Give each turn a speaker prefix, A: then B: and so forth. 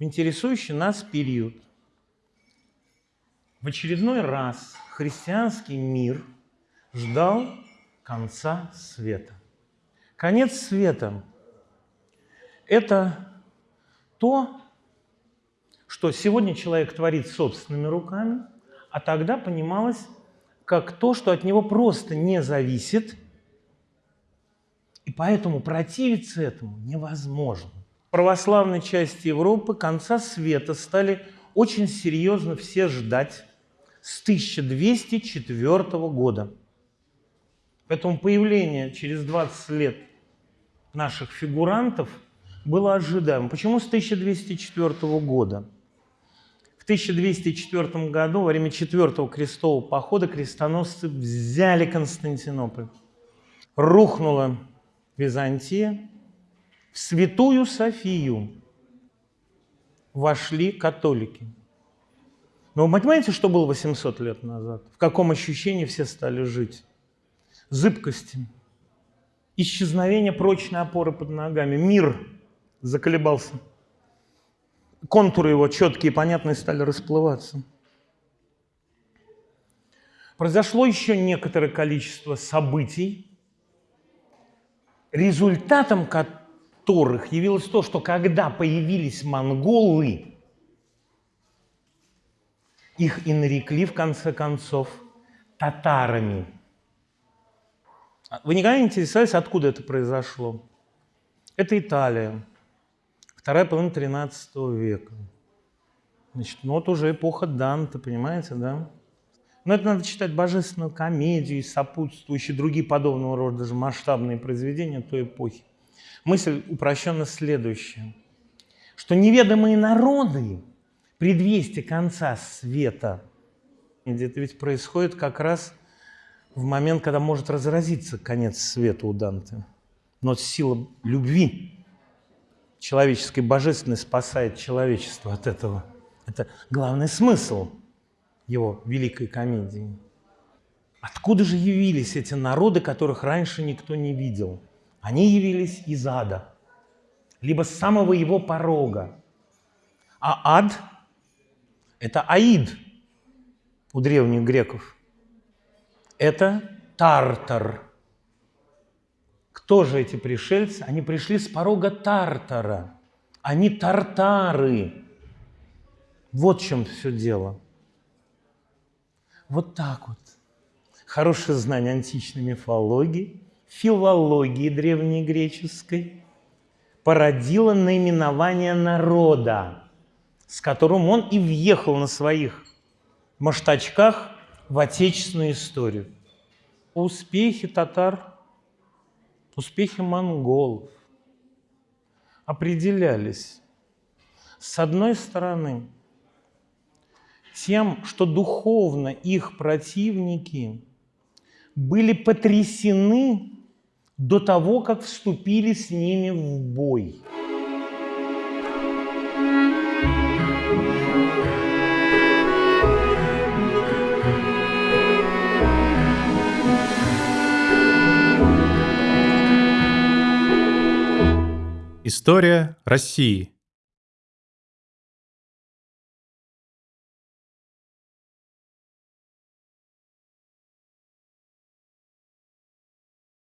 A: в интересующий нас период. В очередной раз христианский мир ждал конца света. Конец света – это то, что сегодня человек творит собственными руками, а тогда понималось как то, что от него просто не зависит, и поэтому противиться этому невозможно. Православной части Европы конца света стали очень серьезно все ждать с 1204 года. Поэтому появление через 20 лет наших фигурантов было ожидаемо. Почему с 1204 года? В 1204 году, во время четвертого крестового похода, крестоносцы взяли Константинополь. Рухнула Византия, в Святую Софию вошли католики. Но вы понимаете, что было 800 лет назад? В каком ощущении все стали жить? Зыбкости, исчезновение прочной опоры под ногами. Мир заколебался. Контуры его четкие, понятные, стали расплываться. Произошло еще некоторое количество событий, результатом которых явилось то, что когда появились монголы, их и нарекли, в конце концов, татарами. Вы никогда не интересовались, откуда это произошло? Это Италия, вторая половина 13 века. Значит, ну вот уже эпоха Данте, понимаете, да? Но это надо читать божественную комедию и сопутствующие другие подобного рода даже масштабные произведения той эпохи. Мысль упрощенно следующая, что неведомые народы, предвестие конца света, это ведь происходит как раз в момент, когда может разразиться конец света у Данте. Но сила любви человеческой, божественной спасает человечество от этого. Это главный смысл его великой комедии. Откуда же явились эти народы, которых раньше никто не видел? Они явились из ада, либо с самого его порога. А ад – это аид у древних греков. Это тартар. Кто же эти пришельцы? Они пришли с порога Тартара. Они тартары. Вот в чем все дело. Вот так вот. Хорошее знание античной мифологии – филологии древнегреческой породило наименование народа, с которым он и въехал на своих маштачках в отечественную историю. Успехи татар, успехи монголов определялись, с одной стороны, тем, что духовно их противники были потрясены до того, как вступили с ними в бой.
B: История России.